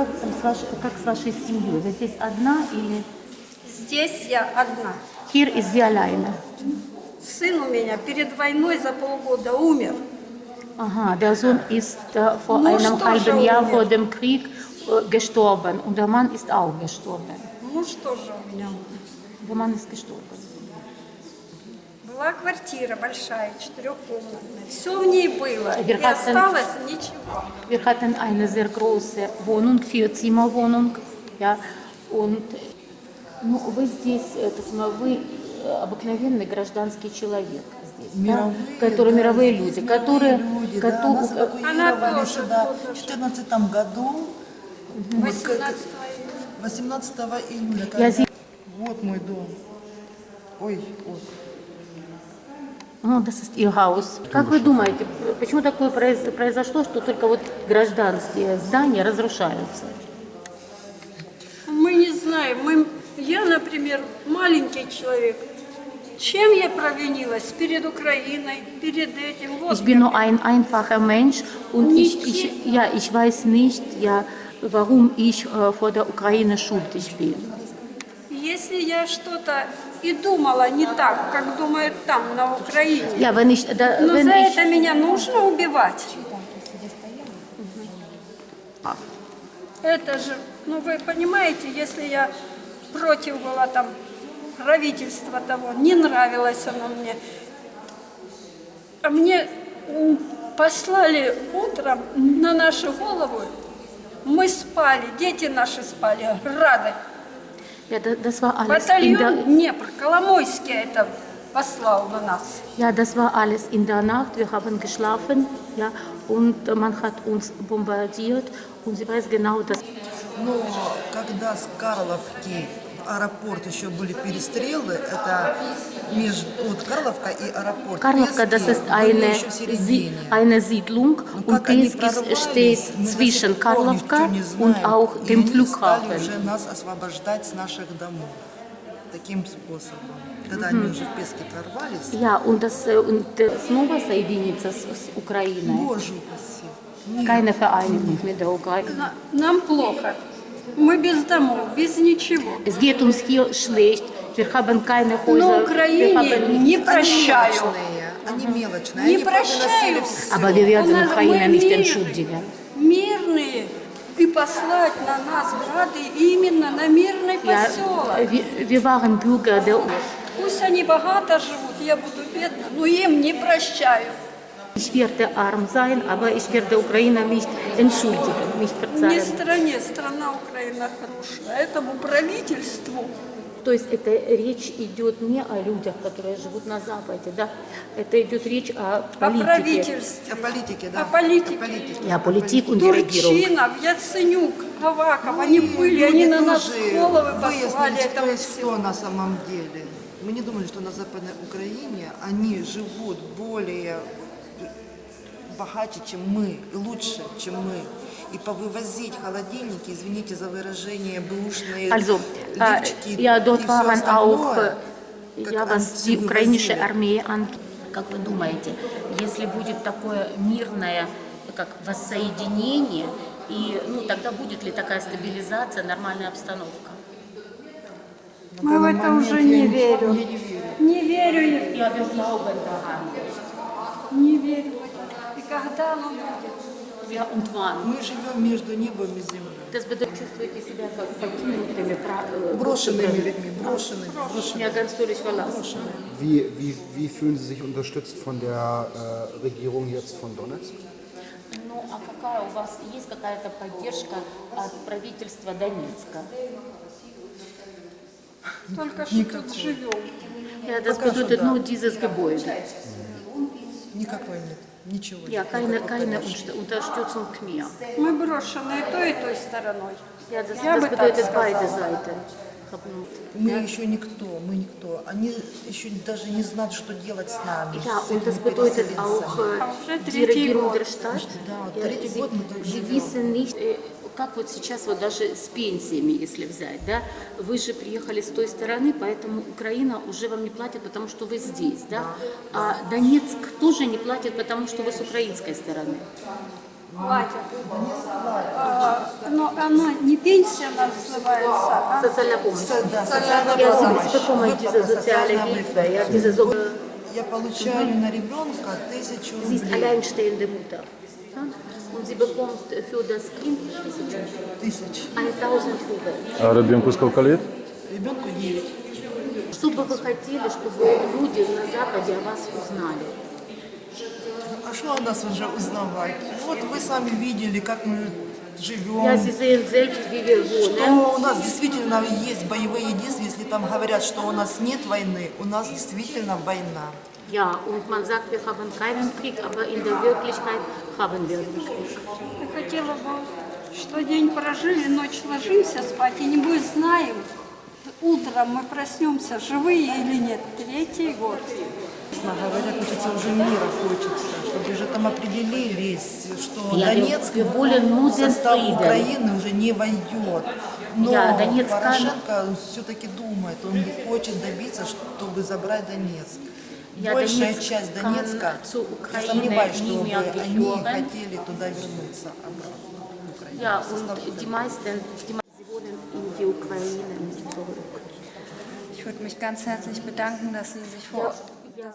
как, там с ваш- как с вашей семьей? Вы здесь одна или... Здесь я одна. Ist sie alleine. Сын у меня перед войной за полгода умер. Aha, der Sohn ist äh, vor Ну, einem halben Jahr vor dem Krieg äh, gestorben und der Mann ist auch gestorben. Der Mann ist gestorben. Была квартира большая, четырехкомнатная. Все в ней было. И осталось ничего. Wir hatten eine sehr große Wohnung, Vierzimmerwohnung, ja, und ну, вы здесь, это самое, вы э, обыкновенный гражданский человек здесь, да, Мировые, которые да, мировые люди, которые, люди, да, кото- нас э, эвакуировали тоже сюда в же. 2014 году, вот 18 как- 18 июля. Я когда- зи- Вот мой дом. Ой, вот. Ну, Haus. Как вы думаете, почему такое произ- произошло, что только вот гражданские здания разрушаются? Мы не знаем. Мы, я, например, маленький человек. Чем я провинилась? Перед Украиной, перед этим. Вот Ich bin nur ein einfacher Mensch und ich, ich, ja, ich weiß nicht, ja, warum ich äh, vor der Ukraine schuldig bin. Если я что-то и думала не так, как думают там, на Украине, Ja, wenn ich, da, но wenn за ich, это меня нужно убивать. Это же, ну вы понимаете, если я против была там правительства того, не нравилось оно мне, а мне послали утром на нашу голову, мы спали, дети наши спали, рады. ja, da- das war alles in der, Батальон Днепр, Коломойский это послал на нас. ja, das war alles in der Nacht. Wir haben geschlafen, ja, und äh, man hat uns bombardiert und sie weiß genau, dass Но когда с Карловки в аэропорт еще были перестрелы, это между вот Карловка и аэропорт. Kарлowka, das ist eine, eine Siedlung Und und прорвались, steht zwischen Karlovka und auch dem Flughafen. уже нас освобождать с наших домов. Таким способом. Когда они уже в Песке прорвались, Ja, und das äh, und снова соединиться с, с Украиной. Боже упаси. Нет. Keine Vereinigung mit der Ukraine. На- Нам плохо. Мы без домов, без ничего. Es geht uns hier schlecht. Wir haben keine Häuser. На wir Украине не прощаю. они мелочные. Не они прощаю. всё. Aber wir У werden нас- Ukraine мы nicht мирные. И послать на нас грады именно на мирный поселок. Bürger der Пусть они богато живут, я буду бедна, но им не прощаю. Ich werde arm sein, aber ich werde Ukraine nicht entschuldigen, nicht Не verzeihen. стране, страна Украина хорошая. Этому правительству То есть это речь идет не о людях, которые живут на Западе, да? Это идет речь о о политике. правительстве, О политике, да. О политике. О политике. Die Regierung. Турчинов, Яценюк, Аваков, они Мы были, они на нас головы послали выяснили, кто этого кто на самом деле. Мы не думали, что на Западной Украине они живут более богаче, чем мы, и лучше, чем мы. И повывозить холодильники, извините за выражение, бэушные Also, äh, лифчики ja, и dort waren auch, остальное, äh, как ja, was die Armee an. Как вы думаете, если будет такое мирное как воссоединение, и, ну, тогда будет ли такая стабилизация, нормальная обстановка? Мы в это уже не верю. Я не верю. Не верю я, Ja, wir glauben daran. Не верю. И когда оно будет? Ja, und wann? Мы живем между небом и землей. Das bedeutet, чувствуете себя как покинутыми, э, Брошенными людьми, брошенными, брошенными. Ja, ganz völlig verlassen. Wie, wie, wie fühlen Sie sich unterstützt von der äh, Regierung jetzt von Donetsk? Ну, а какая у вас, есть какая-то поддержка от правительства Донецка? Только что тут живем. Ja, das bedeutet nur dieses Gebäude. Никакой нет. Ничего Ja, нет. keine, никакой keine поддержки. Unter- Unterstützung mehr. Мы брошенные той и той стороной. Я das бы так сказала. Мы еще никто, мы никто. Они еще даже не знают, что делать с нами. С und das bedeutet auch Уже die третий Regierung год. der Stadt. Да, третий год мы так sie живем. Как вот сейчас вот даже с пенсиями, если взять, да, вы же приехали с той стороны, поэтому Украина уже вам не платит, потому что вы здесь, да, а Донецк тоже не платит, потому что вы с украинской стороны. платят. А, Но оно не пенсия называется, а Социальная помощь. Со- Да, социальная помощь. Diese soziale социальной Hilfe, ja, diese so, Я получаю на ребенка тысячу рублей. alleinstehende Mutter. Ja? Und Тысяч. 1000 Rubel. А ребенку сколько лет? Ребенку 9. Что бы вы хотели, чтобы люди на Западе о вас узнали? А что о нас уже узнавать? Вот вы сами видели, как мы живем. Wohnen. Что у нас действительно есть боевые действия, если там говорят, что у нас нет войны, у нас действительно война. Ja, und man sagt, wir haben keinen Krieg, aber in der Wirklichkeit haben wir den Krieg. я хотела бы, что день прожили, ночь ложимся спать и не будет знаем, утром мы проснемся, живые или нет. Третий год. Честно говоря, хочется уже мира, хочется, чтобы уже там определились, что Я Донецк в состав. Украины уже не войдет. Но Ja, Донецк kann- Порошенко все-таки думает, он хочет добиться, чтобы забрать Донецк. Ja, Большая Донецк часть Донецка, я Ukraine сомневаюсь, mehr они хотели туда вернуться обратно. в Украину. Ja, und die meisten, die meisten wohnen in die Ukraine nicht zurück. Ich würde mich ganz herzlich bedanken, dass Sie sich vor